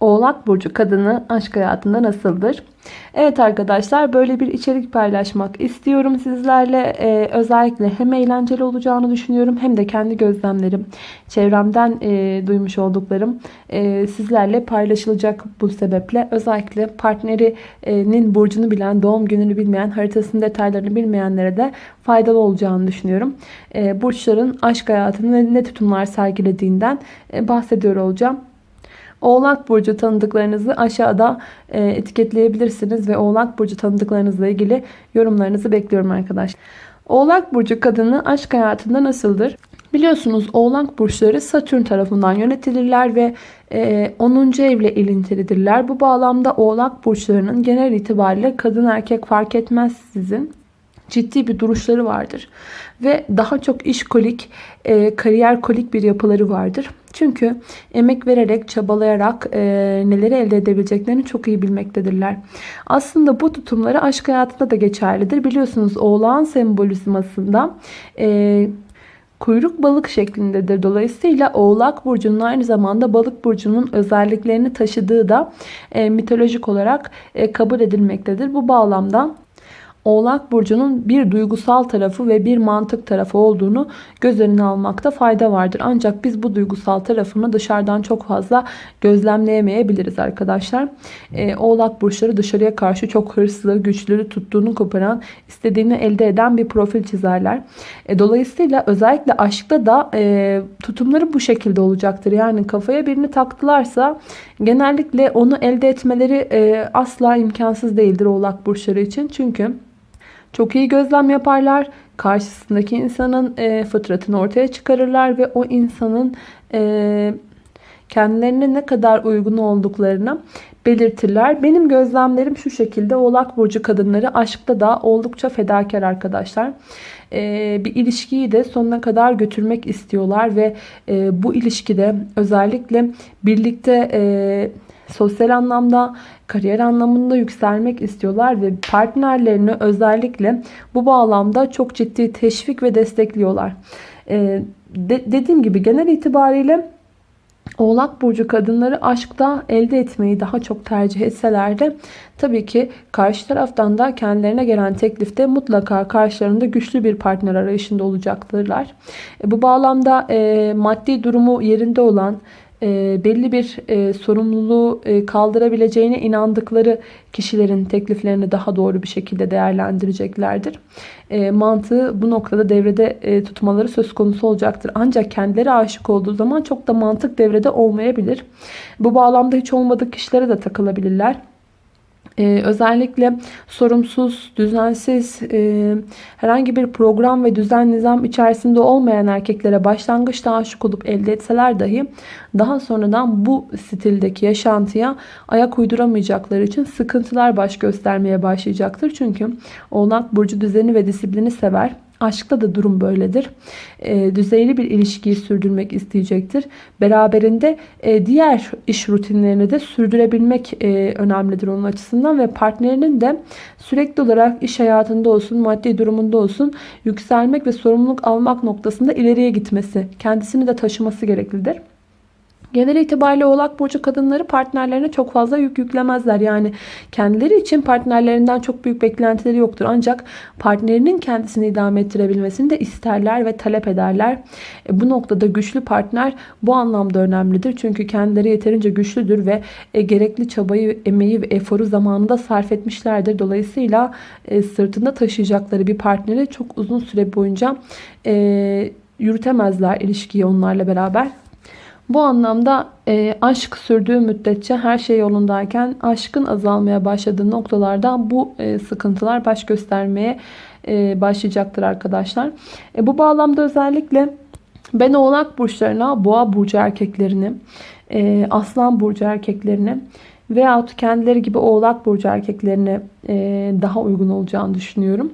Oğlak Burcu kadını aşk hayatında nasıldır? Evet arkadaşlar böyle bir içerik paylaşmak istiyorum sizlerle. Ee, özellikle hem eğlenceli olacağını düşünüyorum hem de kendi gözlemlerim, çevremden e, duymuş olduklarım e, sizlerle paylaşılacak bu sebeple. Özellikle partnerinin burcunu bilen, doğum gününü bilmeyen, haritasının detaylarını bilmeyenlere de faydalı olacağını düşünüyorum. E, burçların aşk hayatını ne tutumlar sergilediğinden e, bahsediyor olacağım. Oğlak Burcu tanıdıklarınızı aşağıda e, etiketleyebilirsiniz ve Oğlak Burcu tanıdıklarınızla ilgili yorumlarınızı bekliyorum arkadaşlar. Oğlak Burcu kadını aşk hayatında nasıldır? Biliyorsunuz Oğlak Burçları Satürn tarafından yönetilirler ve e, 10. evle ilintilidirler. Bu bağlamda Oğlak Burçlarının genel itibariyle kadın erkek fark etmez sizin ciddi bir duruşları vardır. Ve daha çok işkolik, e, kariyer kolik bir yapıları vardır. Çünkü emek vererek, çabalayarak e, neleri elde edebileceklerini çok iyi bilmektedirler. Aslında bu tutumları aşk hayatında da geçerlidir. Biliyorsunuz oğlan sembolizmasında e, kuyruk balık şeklindedir. Dolayısıyla oğlak burcunun aynı zamanda balık burcunun özelliklerini taşıdığı da e, mitolojik olarak e, kabul edilmektedir. Bu bağlamda Oğlak Burcu'nun bir duygusal tarafı ve bir mantık tarafı olduğunu göz önüne almakta fayda vardır. Ancak biz bu duygusal tarafını dışarıdan çok fazla gözlemleyemeyebiliriz arkadaşlar. Ee, Oğlak Burçları dışarıya karşı çok hırslı, güçlü, tuttuğunu koparan, istediğini elde eden bir profil çizerler. E, dolayısıyla özellikle aşkta da e, tutumları bu şekilde olacaktır. Yani kafaya birini taktılarsa genellikle onu elde etmeleri e, asla imkansız değildir Oğlak Burçları için. Çünkü çok iyi gözlem yaparlar. Karşısındaki insanın e, fıtratını ortaya çıkarırlar ve o insanın e, kendilerine ne kadar uygun olduklarını belirtirler. Benim gözlemlerim şu şekilde. Oğlak Burcu kadınları aşkta da oldukça fedakar arkadaşlar. Ee, bir ilişkiyi de sonuna kadar götürmek istiyorlar ve e, bu ilişkide özellikle birlikte e, sosyal anlamda, kariyer anlamında yükselmek istiyorlar ve partnerlerini özellikle bu bağlamda çok ciddi teşvik ve destekliyorlar. Ee, de, dediğim gibi genel itibariyle Oğlak Burcu kadınları aşkta elde etmeyi daha çok tercih etseler de tabii ki karşı taraftan da kendilerine gelen teklifte mutlaka karşılarında güçlü bir partner arayışında olacaktırlar. E, bu bağlamda e, maddi durumu yerinde olan e, belli bir e, sorumluluğu e, kaldırabileceğine inandıkları kişilerin tekliflerini daha doğru bir şekilde değerlendireceklerdir. E, mantığı bu noktada devrede e, tutmaları söz konusu olacaktır. Ancak kendileri aşık olduğu zaman çok da mantık devrede olmayabilir. Bu bağlamda hiç olmadık kişilere de takılabilirler. Ee, özellikle sorumsuz, düzensiz, e, herhangi bir program ve düzen nizam içerisinde olmayan erkeklere başlangıçta aşık olup elde etseler dahi daha sonradan bu stildeki yaşantıya ayak uyduramayacakları için sıkıntılar baş göstermeye başlayacaktır. Çünkü Oğlak Burcu düzeni ve disiplini sever. Aşkta da durum böyledir. E, düzeyli bir ilişkiyi sürdürmek isteyecektir. Beraberinde e, diğer iş rutinlerini de sürdürebilmek e, önemlidir onun açısından ve partnerinin de sürekli olarak iş hayatında olsun, maddi durumunda olsun yükselmek ve sorumluluk almak noktasında ileriye gitmesi, kendisini de taşıması gereklidir. Genel itibariyle oğlak burcu kadınları partnerlerine çok fazla yük yüklemezler. Yani kendileri için partnerlerinden çok büyük beklentileri yoktur. Ancak partnerinin kendisini idame ettirebilmesini de isterler ve talep ederler. E, bu noktada güçlü partner bu anlamda önemlidir. Çünkü kendileri yeterince güçlüdür ve e, gerekli çabayı, emeği ve eforu zamanında sarf etmişlerdir. Dolayısıyla e, sırtında taşıyacakları bir partneri çok uzun süre boyunca e, yürütemezler ilişkiyi onlarla beraber. Bu anlamda e, aşk sürdüğü müddetçe her şey yolundayken aşkın azalmaya başladığı noktalarda bu e, sıkıntılar baş göstermeye e, başlayacaktır arkadaşlar. E, bu bağlamda özellikle ben oğlak burçlarına boğa burcu erkeklerini, e, aslan burcu erkeklerini veyahut kendileri gibi oğlak burcu erkeklerine e, daha uygun olacağını düşünüyorum.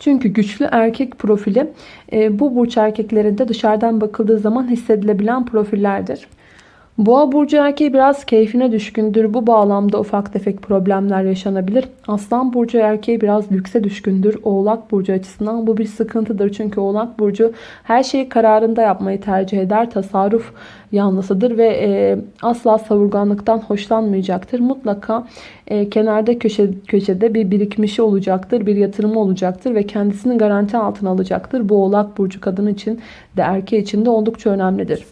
Çünkü güçlü erkek profili e, bu burç erkeklerinde dışarıdan bakıldığı zaman hissedilebilen profillerdir. Boğa burcu erkeği biraz keyfine düşkündür. Bu bağlamda ufak tefek problemler yaşanabilir. Aslan burcu erkeği biraz lükse düşkündür. Oğlak burcu açısından bu bir sıkıntıdır. Çünkü Oğlak burcu her şeyi kararında yapmayı tercih eder. Tasarruf yanlısıdır ve e, asla savurganlıktan hoşlanmayacaktır. Mutlaka e, kenarda köşe, köşede bir birikmişi olacaktır, bir yatırımı olacaktır ve kendisini garanti altına alacaktır. Bu Oğlak burcu kadın için de erkeği için de oldukça önemlidir.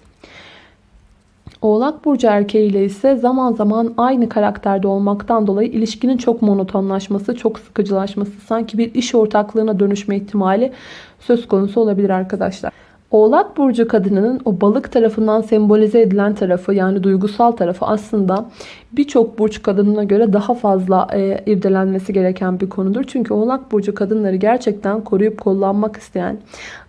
Oğlak burcu erkeğiyle ise zaman zaman aynı karakterde olmaktan dolayı ilişkinin çok monotonlaşması, çok sıkıcılaşması, sanki bir iş ortaklığına dönüşme ihtimali söz konusu olabilir arkadaşlar. Oğlak burcu kadınının o balık tarafından sembolize edilen tarafı yani duygusal tarafı aslında birçok burç kadınına göre daha fazla e, irdelenmesi gereken bir konudur. Çünkü Oğlak burcu kadınları gerçekten koruyup kollanmak isteyen,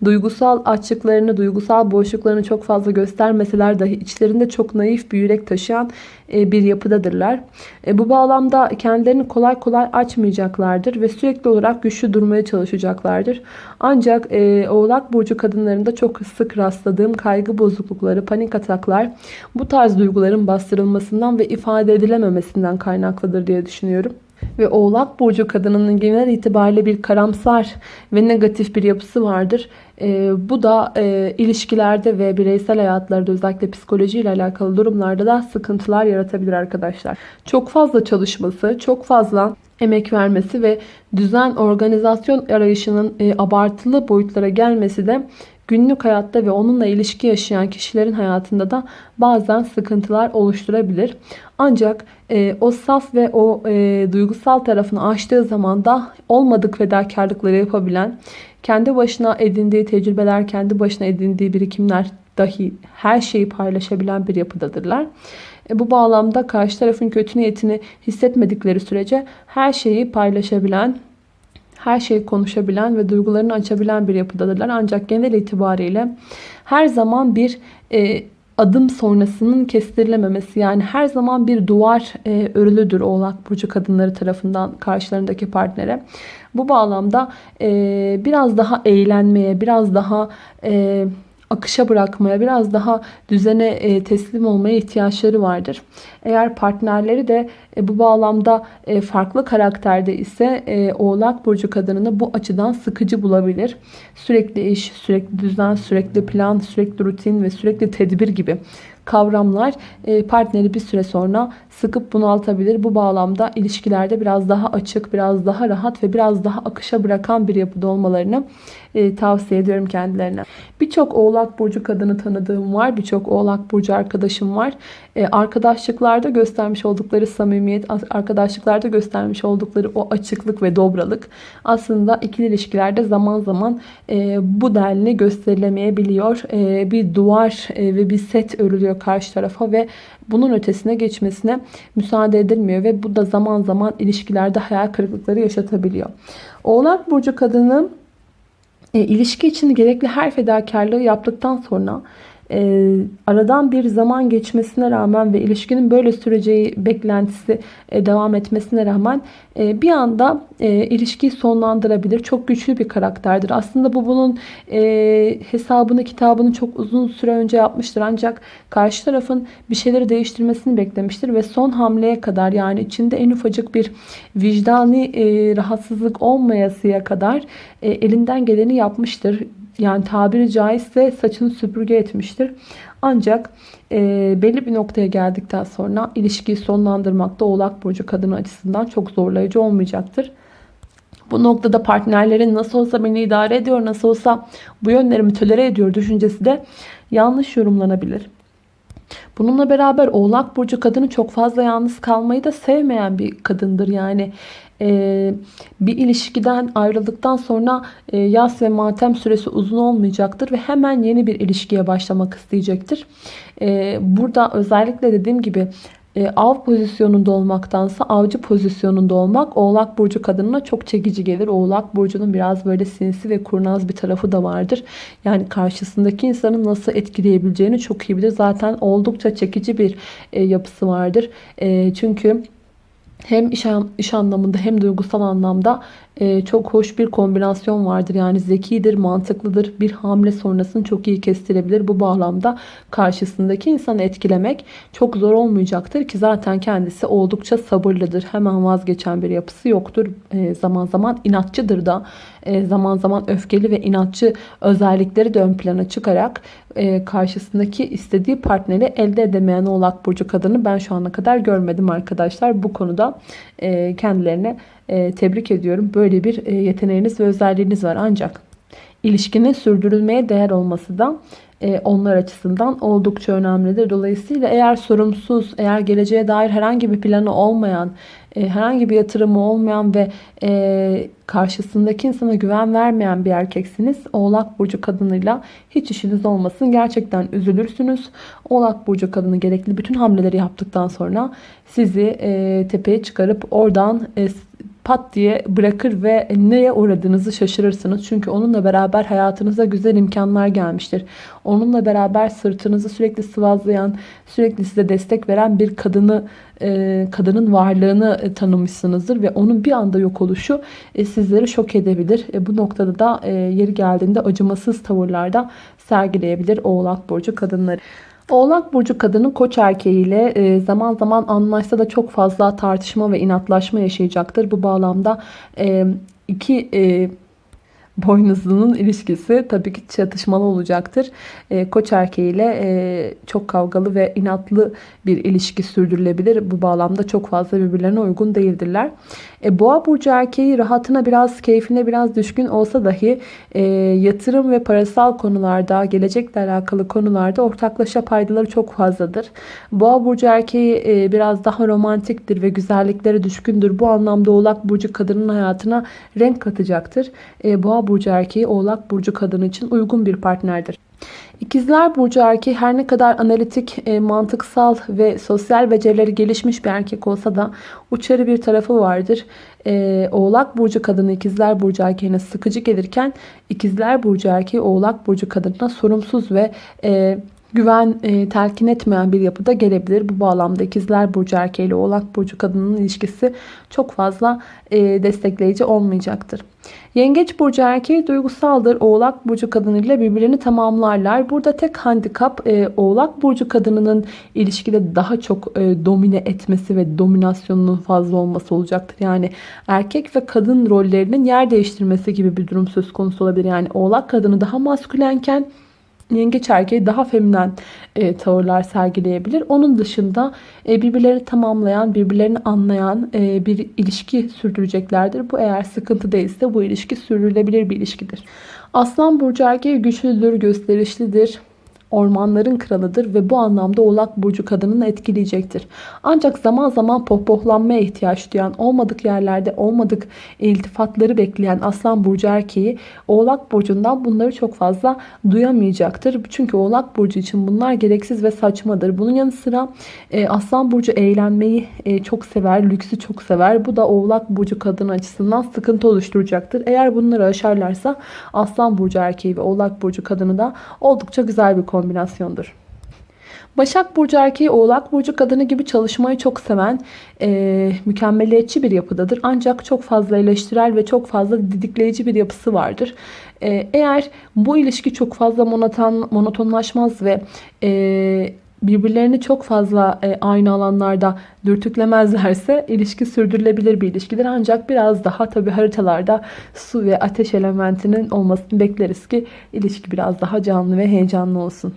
duygusal açıklarını, duygusal boşluklarını çok fazla göstermeseler dahi içlerinde çok naif bir yürek taşıyan e, bir yapıdadırlar. E, bu bağlamda kendilerini kolay kolay açmayacaklardır ve sürekli olarak güçlü durmaya çalışacaklardır. Ancak e, Oğlak burcu kadınlarında çok sık rastladığım kaygı bozuklukları, panik ataklar bu tarz duyguların bastırılmasından ve ifade edilememesinden kaynaklıdır diye düşünüyorum. Ve Oğlak Burcu kadınının genel itibariyle bir karamsar ve negatif bir yapısı vardır. E, bu da e, ilişkilerde ve bireysel hayatlarda özellikle psikolojiyle alakalı durumlarda da sıkıntılar yaratabilir arkadaşlar. Çok fazla çalışması, çok fazla emek vermesi ve düzen organizasyon arayışının e, abartılı boyutlara gelmesi de günlük hayatta ve onunla ilişki yaşayan kişilerin hayatında da bazen sıkıntılar oluşturabilir. Ancak e, o saf ve o e, duygusal tarafını aştığı zaman da olmadık fedakarlıkları yapabilen, kendi başına edindiği tecrübeler, kendi başına edindiği birikimler dahi her şeyi paylaşabilen bir yapıdadırlar. E, bu bağlamda karşı tarafın kötü niyetini hissetmedikleri sürece her şeyi paylaşabilen, her şeyi konuşabilen ve duygularını açabilen bir yapıdadırlar. Ancak genel itibariyle her zaman bir e, adım sonrasının kestirilememesi yani her zaman bir duvar e, örülüdür oğlak burcu kadınları tarafından karşılarındaki partnere. Bu bağlamda e, biraz daha eğlenmeye, biraz daha e, akışa bırakmaya, biraz daha düzene e, teslim olmaya ihtiyaçları vardır. Eğer partnerleri de e, bu bağlamda e, farklı karakterde ise Oğlak Burcu kadınını bu açıdan sıkıcı bulabilir. Sürekli iş, sürekli düzen, sürekli plan, sürekli rutin ve sürekli tedbir gibi kavramlar partneri bir süre sonra sıkıp bunaltabilir. Bu bağlamda ilişkilerde biraz daha açık, biraz daha rahat ve biraz daha akışa bırakan bir yapıda olmalarını e, tavsiye ediyorum kendilerine. Birçok oğlak burcu kadını tanıdığım var. Birçok oğlak burcu arkadaşım var. E, arkadaşlıklarda göstermiş oldukları samimiyet, arkadaşlıklarda göstermiş oldukları o açıklık ve dobralık aslında ikili ilişkilerde zaman zaman e, bu denli gösterilemeyebiliyor. E, bir duvar e, ve bir set örülüyor karşı tarafa ve bunun ötesine geçmesine müsaade edilmiyor ve bu da zaman zaman ilişkilerde hayal kırıklıkları yaşatabiliyor. Oğlak burcu kadını e, ilişki için gerekli her fedakarlığı yaptıktan sonra e, aradan bir zaman geçmesine rağmen ve ilişkinin böyle süreceği beklentisi e, devam etmesine rağmen e, bir anda e, ilişkiyi sonlandırabilir. Çok güçlü bir karakterdir. Aslında bu bunun e, hesabını kitabını çok uzun süre önce yapmıştır. Ancak karşı tarafın bir şeyleri değiştirmesini beklemiştir ve son hamleye kadar yani içinde en ufacık bir vicdani e, rahatsızlık olmayasıya kadar e, elinden geleni yapmıştır yani tabiri caizse saçını süpürge etmiştir. Ancak e, belli bir noktaya geldikten sonra ilişkiyi sonlandırmakta oğlak burcu kadını açısından çok zorlayıcı olmayacaktır. Bu noktada partnerlerin nasıl olsa beni idare ediyor, nasıl olsa bu yönlerimi tölere ediyor düşüncesi de yanlış yorumlanabilir. Bununla beraber Oğlak Burcu kadını çok fazla yalnız kalmayı da sevmeyen bir kadındır. Yani e, bir ilişkiden ayrıldıktan sonra e, yas ve matem süresi uzun olmayacaktır ve hemen yeni bir ilişkiye başlamak isteyecektir. E, burada özellikle dediğim gibi e, av pozisyonunda olmaktansa avcı pozisyonunda olmak Oğlak Burcu kadınına çok çekici gelir. Oğlak Burcu'nun biraz böyle sinsi ve kurnaz bir tarafı da vardır. Yani karşısındaki insanı nasıl etkileyebileceğini çok iyi bilir. Zaten oldukça çekici bir e, yapısı vardır. E, çünkü hem iş, iş anlamında hem duygusal anlamda e, çok hoş bir kombinasyon vardır. Yani zekidir, mantıklıdır. Bir hamle sonrasını çok iyi kestirebilir. Bu bağlamda karşısındaki insanı etkilemek çok zor olmayacaktır ki zaten kendisi oldukça sabırlıdır. Hemen vazgeçen bir yapısı yoktur. E, zaman zaman inatçıdır da. E, zaman zaman öfkeli ve inatçı özellikleri de ön plana çıkarak e, karşısındaki istediği partneri elde edemeyen oğlak burcu kadını ben şu ana kadar görmedim arkadaşlar. Bu konuda e, kendilerine tebrik ediyorum. Böyle bir yeteneğiniz ve özelliğiniz var ancak ilişkinin sürdürülmeye değer olması da onlar açısından oldukça önemlidir. Dolayısıyla eğer sorumsuz, eğer geleceğe dair herhangi bir planı olmayan, herhangi bir yatırımı olmayan ve karşısındaki insana güven vermeyen bir erkeksiniz. Oğlak burcu kadınıyla hiç işiniz olmasın. Gerçekten üzülürsünüz. Oğlak burcu kadını gerekli bütün hamleleri yaptıktan sonra sizi e, tepeye çıkarıp oradan e, pat diye bırakır ve neye uğradığınızı şaşırırsınız. Çünkü onunla beraber hayatınıza güzel imkanlar gelmiştir. Onunla beraber sırtınızı sürekli sıvazlayan, sürekli size destek veren bir kadını, e, kadının varlığını e, tanımışsınızdır ve onun bir anda yok oluşu e, sizleri şok edebilir. Bu noktada da yeri geldiğinde acımasız tavırlarda sergileyebilir Oğlak Burcu kadınları. Oğlak Burcu kadını koç erkeğiyle e, zaman zaman anlaşsa da çok fazla tartışma ve inatlaşma yaşayacaktır. Bu bağlamda e, iki e, boynuzlunun ilişkisi tabii ki çatışmalı olacaktır. E, koç erkeğiyle e, çok kavgalı ve inatlı bir ilişki sürdürülebilir. Bu bağlamda çok fazla birbirlerine uygun değildirler. E, Boğa burcu erkeği rahatına biraz, keyfine biraz düşkün olsa dahi e, yatırım ve parasal konularda, gelecekle alakalı konularda ortaklaşa paydaları çok fazladır. Boğa burcu erkeği e, biraz daha romantiktir ve güzelliklere düşkündür. Bu anlamda Oğlak burcu kadının hayatına renk katacaktır. E, Boğa burcu erkeği Oğlak burcu kadını için uygun bir partnerdir. İkizler Burcu erkeği her ne kadar analitik, e, mantıksal ve sosyal becerileri gelişmiş bir erkek olsa da uçarı bir tarafı vardır. E, Oğlak Burcu kadını İkizler Burcu erkeğine sıkıcı gelirken İkizler Burcu erkeği Oğlak Burcu kadına sorumsuz ve e, güven e, telkin etmeyen bir yapıda gelebilir. Bu bağlamda ikizler burcu erkeği ile oğlak burcu kadının ilişkisi çok fazla e, destekleyici olmayacaktır. Yengeç burcu erkeği duygusaldır. Oğlak burcu kadınıyla birbirlerini tamamlarlar. Burada tek handikap e, oğlak burcu kadınının ilişkide daha çok e, domine etmesi ve dominasyonunun fazla olması olacaktır. Yani erkek ve kadın rollerinin yer değiştirmesi gibi bir durum söz konusu olabilir. Yani oğlak kadını daha maskülenken yengeç erkeği daha feminen e, tavırlar sergileyebilir. Onun dışında e, birbirlerini tamamlayan, birbirlerini anlayan e, bir ilişki sürdüreceklerdir. Bu eğer sıkıntı değilse bu ilişki sürdürülebilir bir ilişkidir. Aslan burcu erkeği güçlüdür, gösterişlidir ormanların kralıdır ve bu anlamda oğlak burcu kadınını etkileyecektir. Ancak zaman zaman pohpohlanmaya ihtiyaç duyan, olmadık yerlerde olmadık iltifatları bekleyen aslan burcu erkeği oğlak burcundan bunları çok fazla duyamayacaktır. Çünkü oğlak burcu için bunlar gereksiz ve saçmadır. Bunun yanı sıra e, aslan burcu eğlenmeyi e, çok sever, lüksü çok sever. Bu da oğlak burcu kadın açısından sıkıntı oluşturacaktır. Eğer bunları aşarlarsa aslan burcu erkeği ve oğlak burcu kadını da oldukça güzel bir konu kombinasyondur. Başak Burcu erkeği Oğlak Burcu kadını gibi çalışmayı çok seven e, mükemmeliyetçi bir yapıdadır. Ancak çok fazla eleştirel ve çok fazla didikleyici bir yapısı vardır. E, eğer bu ilişki çok fazla monoton, monotonlaşmaz ve e, birbirlerini çok fazla e, aynı alanlarda dürtüklemezlerse ilişki sürdürülebilir bir ilişkidir. Ancak biraz daha tabi haritalarda su ve ateş elementinin olmasını bekleriz ki ilişki biraz daha canlı ve heyecanlı olsun.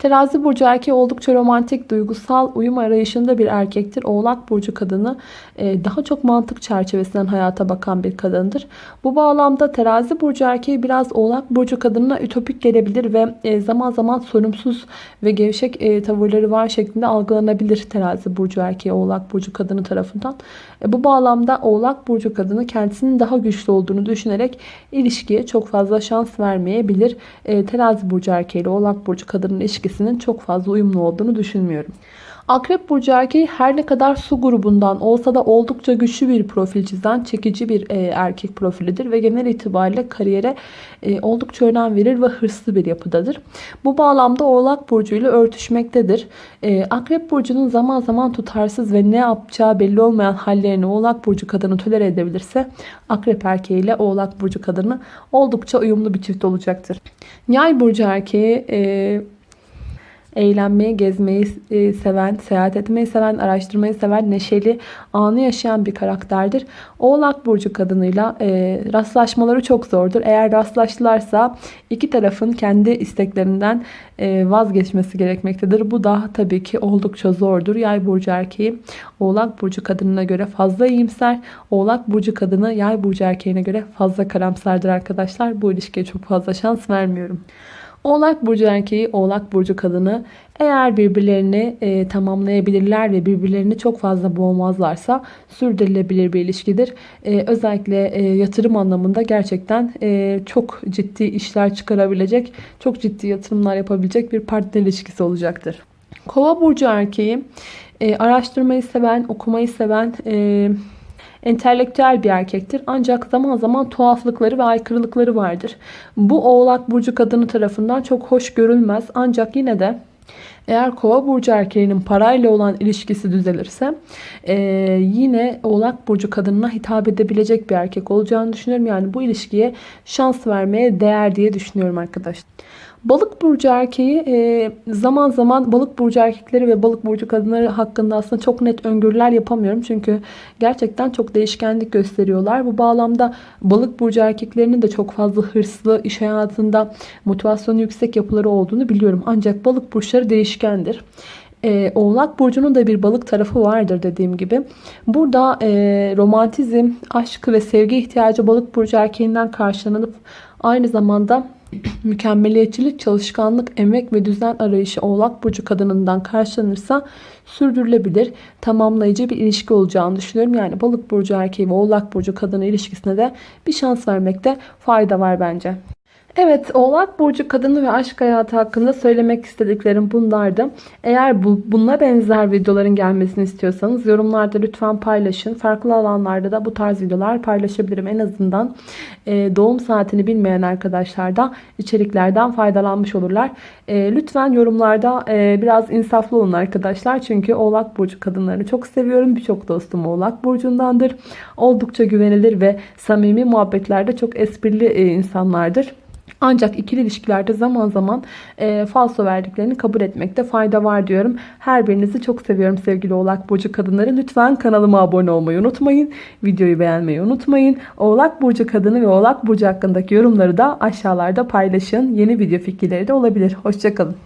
Terazi burcu erkeği oldukça romantik, duygusal, uyum arayışında bir erkektir. Oğlak burcu kadını e, daha çok mantık çerçevesinden hayata bakan bir kadındır. Bu bağlamda terazi burcu erkeği biraz oğlak burcu kadınına ütopik gelebilir ve e, zaman zaman sorumsuz ve gevşek e, tavırları var şeklinde algılanabilir terazi burcu erkeği oğlak burcu kadını tarafından. Bu bağlamda oğlak burcu kadını kendisinin daha güçlü olduğunu düşünerek ilişkiye çok fazla şans vermeyebilir. Terazi burcu erkeği ile oğlak burcu kadının ilişkisi ilişkisinin çok fazla uyumlu olduğunu düşünmüyorum. Akrep burcu erkeği her ne kadar su grubundan olsa da oldukça güçlü bir profil çizen, çekici bir e, erkek profilidir ve genel itibariyle kariyere e, oldukça önem verir ve hırslı bir yapıdadır. Bu bağlamda Oğlak burcu ile örtüşmektedir. E, Akrep burcunun zaman zaman tutarsız ve ne yapacağı belli olmayan hallerini Oğlak burcu kadını tolere edebilirse Akrep erkeği ile Oğlak burcu kadını oldukça uyumlu bir çift olacaktır. Yay burcu erkeği e, eğlenmeyi, gezmeyi e, seven, seyahat etmeyi seven, araştırmayı seven, neşeli, anı yaşayan bir karakterdir. Oğlak Burcu kadınıyla e, rastlaşmaları çok zordur. Eğer rastlaştılarsa iki tarafın kendi isteklerinden e, vazgeçmesi gerekmektedir. Bu da tabii ki oldukça zordur. Yay Burcu erkeği Oğlak Burcu kadınına göre fazla iyimser. Oğlak Burcu kadını Yay Burcu erkeğine göre fazla karamsardır arkadaşlar. Bu ilişkiye çok fazla şans vermiyorum. Oğlak burcu erkeği, Oğlak burcu kadını eğer birbirlerini e, tamamlayabilirler ve birbirlerini çok fazla boğmazlarsa sürdürülebilir bir ilişkidir. E, özellikle e, yatırım anlamında gerçekten e, çok ciddi işler çıkarabilecek, çok ciddi yatırımlar yapabilecek bir partner ilişkisi olacaktır. Kova burcu erkeği e, araştırmayı seven, okumayı seven, e, entelektüel bir erkektir. Ancak zaman zaman tuhaflıkları ve aykırılıkları vardır. Bu oğlak burcu kadını tarafından çok hoş görülmez. Ancak yine de eğer kova burcu erkeğinin parayla olan ilişkisi düzelirse e, yine oğlak burcu kadınına hitap edebilecek bir erkek olacağını düşünüyorum. Yani bu ilişkiye şans vermeye değer diye düşünüyorum arkadaşlar. Balık burcu erkeği e, zaman zaman balık burcu erkekleri ve balık burcu kadınları hakkında aslında çok net öngörüler yapamıyorum. Çünkü gerçekten çok değişkenlik gösteriyorlar. Bu bağlamda balık burcu erkeklerinin de çok fazla hırslı, iş hayatında motivasyonu yüksek yapıları olduğunu biliyorum. Ancak balık burçları değişkendir. E, Oğlak Burcu'nun da bir balık tarafı vardır dediğim gibi. Burada e, romantizm, aşk ve sevgi ihtiyacı balık burcu erkeğinden karşılanıp aynı zamanda mükemmeliyetçilik, çalışkanlık, emek ve düzen arayışı Oğlak Burcu kadınından karşılanırsa sürdürülebilir, tamamlayıcı bir ilişki olacağını düşünüyorum. Yani Balık Burcu erkeği ve Oğlak Burcu kadını ilişkisine de bir şans vermekte fayda var bence. Evet, Oğlak Burcu kadını ve aşk hayatı hakkında söylemek istediklerim bunlardı. Eğer bu, buna benzer videoların gelmesini istiyorsanız yorumlarda lütfen paylaşın. Farklı alanlarda da bu tarz videolar paylaşabilirim. En azından e, doğum saatini bilmeyen arkadaşlar da içeriklerden faydalanmış olurlar. E, lütfen yorumlarda e, biraz insaflı olun arkadaşlar. Çünkü Oğlak Burcu kadınlarını çok seviyorum. Birçok dostum Oğlak Burcu'ndandır. Oldukça güvenilir ve samimi muhabbetlerde çok esprili e, insanlardır. Ancak ikili ilişkilerde zaman zaman e, falso verdiklerini kabul etmekte fayda var diyorum. Her birinizi çok seviyorum sevgili Oğlak Burcu kadınları. Lütfen kanalıma abone olmayı unutmayın. Videoyu beğenmeyi unutmayın. Oğlak Burcu kadını ve Oğlak Burcu hakkındaki yorumları da aşağılarda paylaşın. Yeni video fikirleri de olabilir. Hoşçakalın.